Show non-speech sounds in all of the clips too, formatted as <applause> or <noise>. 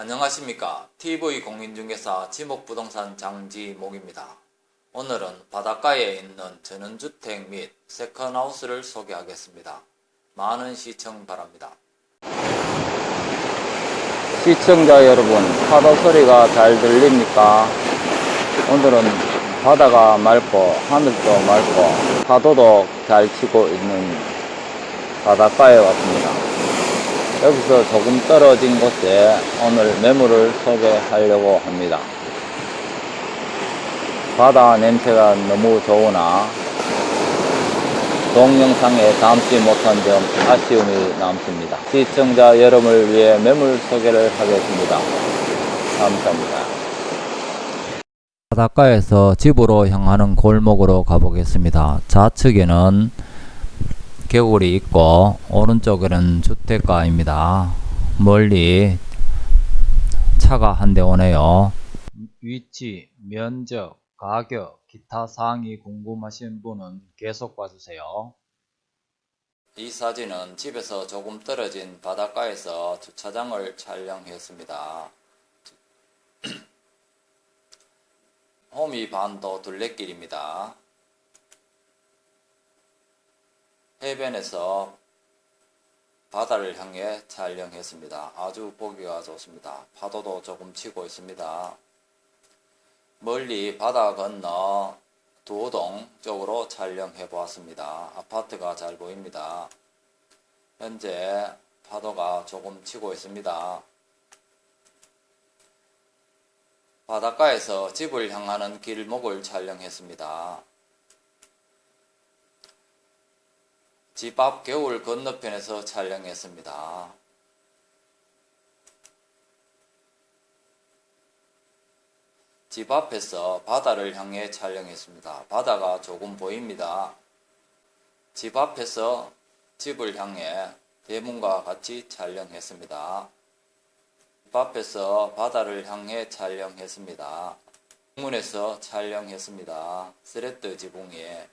안녕하십니까 TV공인중개사 지목부동산 장지목입니다. 오늘은 바닷가에 있는 전원주택 및 세컨하우스를 소개하겠습니다. 많은 시청 바랍니다. 시청자 여러분, 파도 소리가 잘 들립니까? 오늘은 바다가 맑고 하늘도 맑고 파도도 잘 치고 있는 바닷가에 왔습니다. 여기서 조금 떨어진 곳에 오늘 매물을 소개하려고 합니다. 바다 냄새가 너무 좋으나 동영상에 담지 못한 점 아쉬움이 남습니다. 시청자 여러분을 위해 매물 소개를 하겠습니다. 감사합니다. 바닷가에서 집으로 향하는 골목으로 가보겠습니다. 좌측에는 개울이 있고 오른쪽에는 주택가입니다. 멀리 차가 한 대 오네요. 위치, 면적, 가격, 기타 사항이 궁금하신 분은 계속 봐주세요. 이 사진은 집에서 조금 떨어진 바닷가에서 주차장을 촬영했습니다. <clears throat> 호미 반도 둘레길입니다. 해변에서 바다를 향해 촬영했습니다. 아주 보기가 좋습니다. 파도도 조금 치고 있습니다. 멀리 바다 건너 도동 쪽으로 촬영해 보았습니다. 아파트가 잘 보입니다. 현재 파도가 조금 치고 있습니다. 바닷가에서 집을 향하는 길목을 촬영했습니다. 집 앞 겨울 건너편에서 촬영했습니다. 집 앞에서 바다를 향해 촬영했습니다. 바다가 조금 보입니다. 집 앞에서 집을 향해 대문과 같이 촬영했습니다. 집 앞에서 바다를 향해 촬영했습니다. 문에서 촬영했습니다. 스레트 지붕에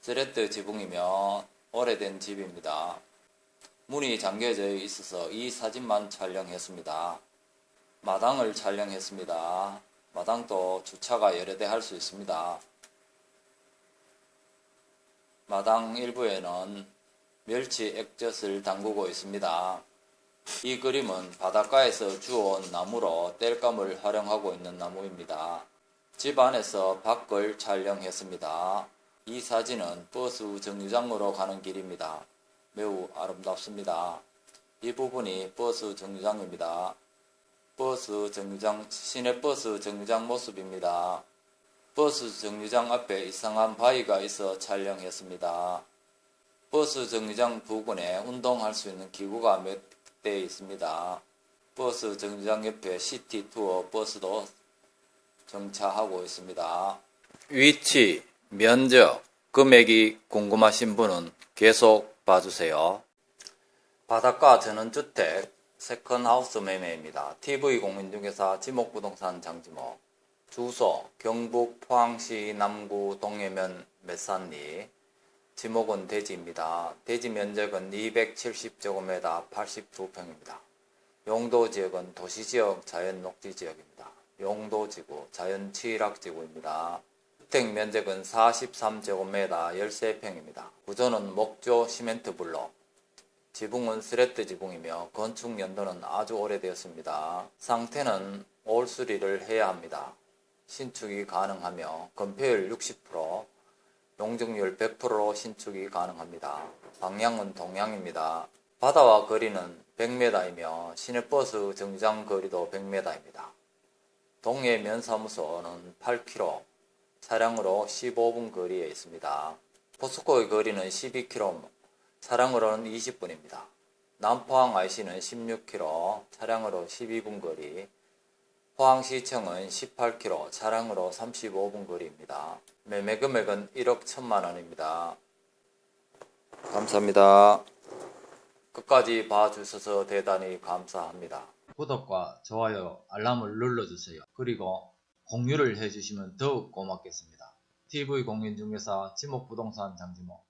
스레트 지붕이면 오래된 집입니다. 문이 잠겨져 있어서 이 사진만 촬영했습니다. 마당을 촬영했습니다. 마당도 주차가 여러 대 할 수 있습니다. 마당 일부에는 멸치 액젓을 담그고 있습니다. 이 그림은 바닷가에서 주워온 나무로 땔감을 활용하고 있는 나무입니다. 집 안에서 밖을 촬영했습니다. 이 사진은 버스 정류장으로 가는 길입니다. 매우 아름답습니다. 이 부분이 버스 정류장입니다. 버스 정류장, 시내버스 정류장 모습입니다. 버스 정류장 앞에 이상한 바위가 있어 촬영했습니다. 버스 정류장 부근에 운동할 수 있는 기구가 몇 대 있습니다. 버스 정류장 옆에 시티 투어 버스도 정차하고 있습니다. 위치, 면적, 금액이 궁금하신 분은 계속 봐주세요. 바닷가 전원주택 second house 매매입니다. TV공인중개사 지목부동산 장지목 주소 경북 포항시 남구 동해면 마산리 지목은 대지입니다. 대지 면적은 270제곱미터 82평입니다. 용도 지역은 도시지역 자연녹지지역입니다. 용도지구 자연취락지구입니다. 주택 면적은 43제곱미터 13평입니다. 구조는 목조 시멘트 블록 지붕은 스레트 지붕이며 건축 연도는 아주 오래되었습니다. 상태는 올 수리를 해야 합니다. 신축이 가능하며 건폐율 60%, 용적률 100%로 신축이 가능합니다. 방향은 동향입니다. 바다와 거리는 100m이며 시내버스 정류장 거리도 100m입니다. 동해 면사무소는 8km, 차량으로 15분 거리에 있습니다. 포스코의 거리는 12km, 차량으로는 20분입니다. 남포항 IC는 16km, 차량으로 12분 거리, 포항시청은 18km, 차량으로 35분 거리입니다. 매매 금액은 1억 1천만 원입니다. 감사합니다. 끝까지 봐주셔서 대단히 감사합니다. 구독과 좋아요, 알람을 눌러주세요. 그리고 공유를 해주시면 더욱 고맙겠습니다. TV공인중개사 지목부동산 장지모